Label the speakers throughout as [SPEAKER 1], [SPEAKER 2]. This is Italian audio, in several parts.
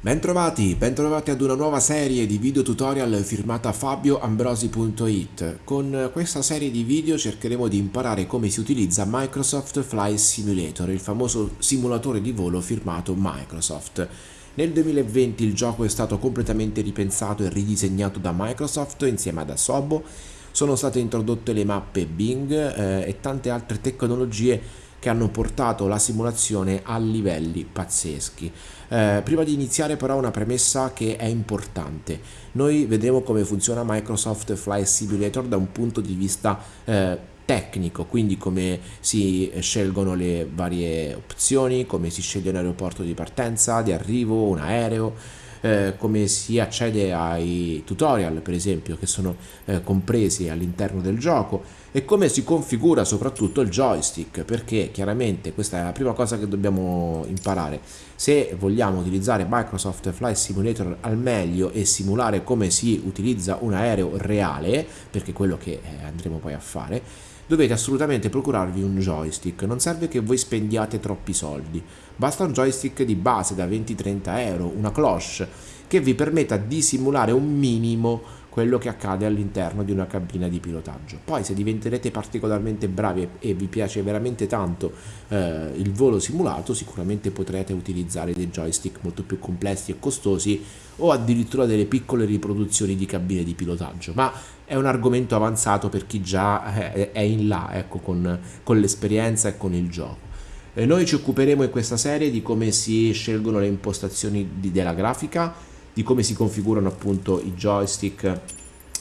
[SPEAKER 1] Bentrovati, bentrovati ad una nuova serie di video tutorial firmata fabioambrosi.it. Con questa serie di video cercheremo di imparare come si utilizza Microsoft Flight Simulator, il famoso simulatore di volo firmato Microsoft. Nel 2020 il gioco è stato completamente ripensato e ridisegnato da Microsoft insieme ad Asobo, sono state introdotte le mappe Bing eh, e tante altre tecnologie che hanno portato la simulazione a livelli pazzeschi. Eh, prima di iniziare però una premessa che è importante. Noi vedremo come funziona Microsoft Flight Simulator da un punto di vista eh, tecnico, quindi come si scelgono le varie opzioni, come si sceglie un aeroporto di partenza, di arrivo, un aereo, eh, come si accede ai tutorial per esempio che sono eh, compresi all'interno del gioco e come si configura soprattutto il joystick perché chiaramente questa è la prima cosa che dobbiamo imparare. Se vogliamo utilizzare Microsoft Flight Simulator al meglio e simulare come si utilizza un aereo reale perché è quello che eh, andremo poi a fare dovete assolutamente procurarvi un joystick, non serve che voi spendiate troppi soldi, basta un joystick di base da 20-30 euro, una cloche, che vi permetta di simulare un minimo quello che accade all'interno di una cabina di pilotaggio. Poi se diventerete particolarmente bravi e vi piace veramente tanto eh, il volo simulato, sicuramente potrete utilizzare dei joystick molto più complessi e costosi o addirittura delle piccole riproduzioni di cabine di pilotaggio, ma è un argomento avanzato per chi già eh, è in là ecco, con, con l'esperienza e con il gioco. E noi ci occuperemo in questa serie di come si scelgono le impostazioni di, della grafica, di come si configurano appunto i joystick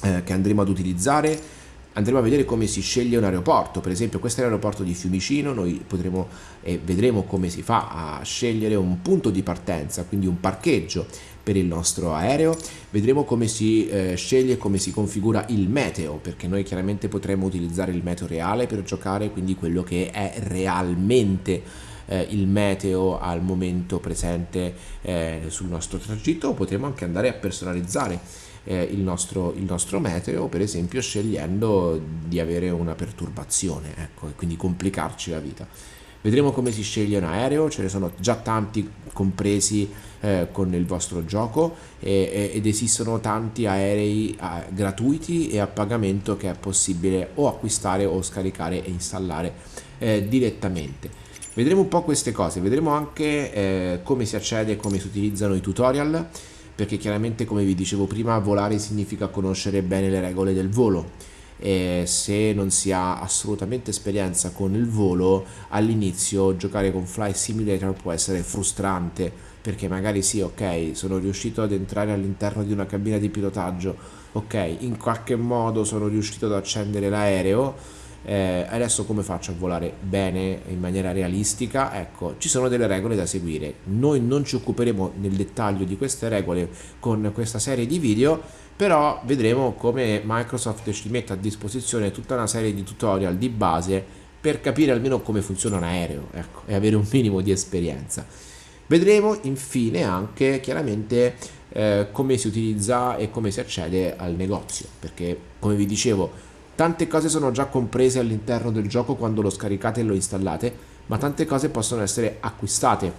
[SPEAKER 1] eh, che andremo ad utilizzare. Andremo a vedere come si sceglie un aeroporto. Per esempio questo è l'aeroporto di Fiumicino. Noi potremo e vedremo come si fa a scegliere un punto di partenza quindi un parcheggio per il nostro aereo. Vedremo come si eh, sceglie come si configura il meteo perché noi chiaramente potremo utilizzare il meteo reale per giocare quindi quello che è realmente eh, il meteo al momento presente eh, sul nostro tragitto o potremo anche andare a personalizzare eh, il, nostro, il, nostro, meteo per esempio scegliendo di avere una perturbazione ecco, e quindi complicarci la vita. Vedremo come si sceglie un aereo ce ne sono già tanti compresi eh, con il vostro gioco e, ed esistono tanti aerei a, gratuiti e a pagamento che è possibile o acquistare o scaricare e installare eh, direttamente Vedremo un po' queste cose, vedremo anche eh, come si accede e come si utilizzano i tutorial, perché chiaramente come vi dicevo prima volare significa conoscere bene le regole del volo. E se non si ha assolutamente esperienza con il volo all'inizio giocare con Flight Simulator può essere frustrante perché magari sì ok sono riuscito ad entrare all'interno di una cabina di pilotaggio ok in qualche modo sono riuscito ad accendere l'aereo eh, adesso come faccio a volare bene in maniera realistica? Ecco ci sono delle regole da seguire. Noi non ci occuperemo nel dettaglio di queste regole con questa serie di video però vedremo come Microsoft ci mette a disposizione tutta una serie di tutorial di base per capire almeno come funziona un aereo ecco, e avere un minimo di esperienza. Vedremo infine anche chiaramente eh, come si utilizza e come si accede al negozio perché come vi dicevo Tante cose sono già comprese all'interno del gioco quando lo scaricate e lo installate, ma tante cose possono essere acquistate.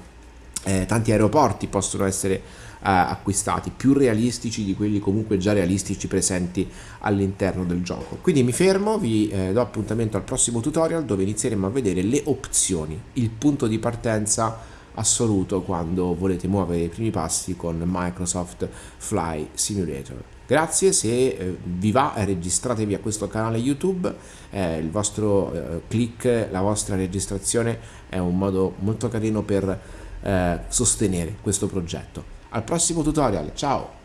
[SPEAKER 1] Eh, tanti aeroporti possono essere eh, acquistati, più realistici di quelli comunque già realistici presenti all'interno del gioco. Quindi mi fermo, vi eh, do appuntamento al prossimo tutorial dove inizieremo a vedere le opzioni, il punto di partenza assoluto quando volete muovere i primi passi con Microsoft Fly Simulator. Grazie, se eh, vi va registratevi a questo canale YouTube, eh, il vostro eh, click, la vostra registrazione è un modo molto carino per eh, sostenere questo progetto. Al prossimo tutorial, ciao!